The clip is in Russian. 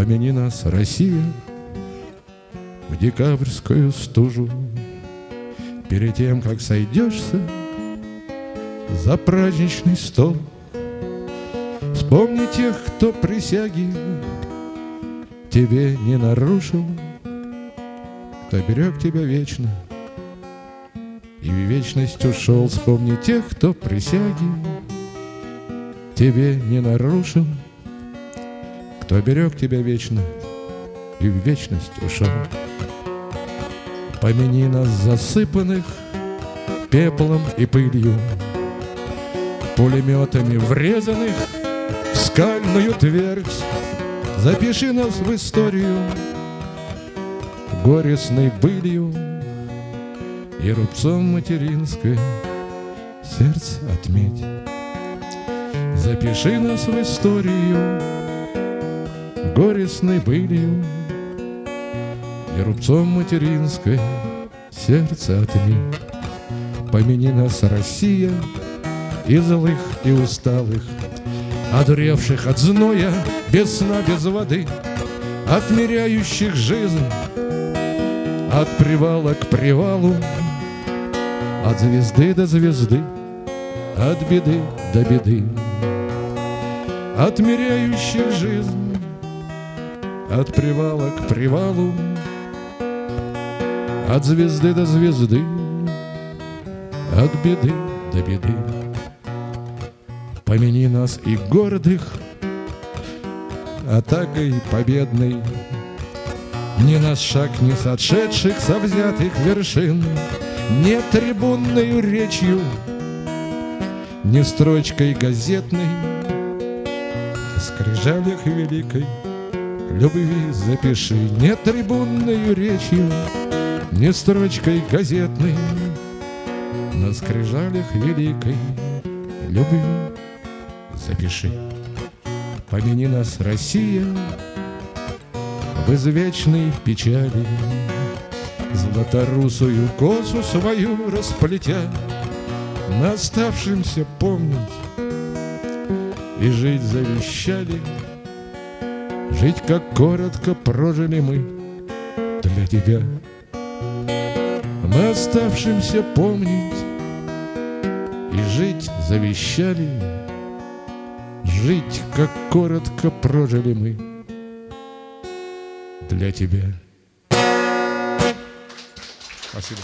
Помяни нас, Россия, в декабрьскую стужу, Перед тем, как сойдешься за праздничный стол. Вспомни тех, кто присяги тебе не нарушил, Кто берег тебя вечно и в вечность ушел. Вспомни тех, кто присяги тебе не нарушил, Кто берег тебя вечно и в вечность ушел. Помяни нас засыпанных пеплом и пылью, Пулеметами врезанных в скальную твердь. Запиши нас в историю горестной былью И рубцом материнское сердце отметь. Запиши нас в историю горестной былью И рубцом материнское сердце отметь. Помяни нас, Россия, и злых, и усталых, Одуревших от зноя, без сна, без воды, Отмеряющих жизнь от привала к привалу, От звезды до звезды, от беды до беды, Отмеряющих жизнь от привала к привалу, От звезды до звезды, от беды до беды. Помяни нас и гордых Атакой победной Ни на шаг не сошедших со взятых вершин Не трибунною речью Не строчкой газетной На скрижалях великой Любви запиши Не трибунною речью Не строчкой газетной. На скрижалях великой Любви запиши. Помяни нас, Россия, в извечной печали, Златорусую косу свою расплетя, На оставшимся помнить. И жить завещали, Жить, как коротко прожили мы для тебя. На оставшимся помнить и жить завещали, Жить, как коротко прожили мы для тебя. Спасибо.